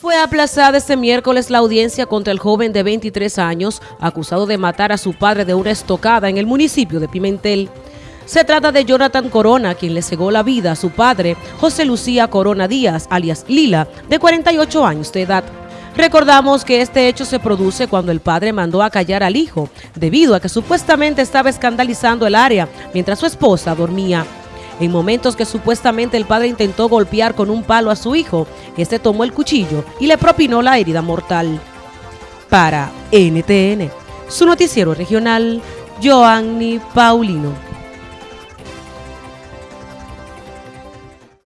Fue aplazada este miércoles la audiencia contra el joven de 23 años acusado de matar a su padre de una estocada en el municipio de Pimentel. Se trata de Jonathan Corona, quien le cegó la vida a su padre, José Lucía Corona Díaz, alias Lila, de 48 años de edad. Recordamos que este hecho se produce cuando el padre mandó a callar al hijo, debido a que supuestamente estaba escandalizando el área mientras su esposa dormía. En momentos que supuestamente el padre intentó golpear con un palo a su hijo, este tomó el cuchillo y le propinó la herida mortal. Para NTN, su noticiero regional, Joanny Paulino.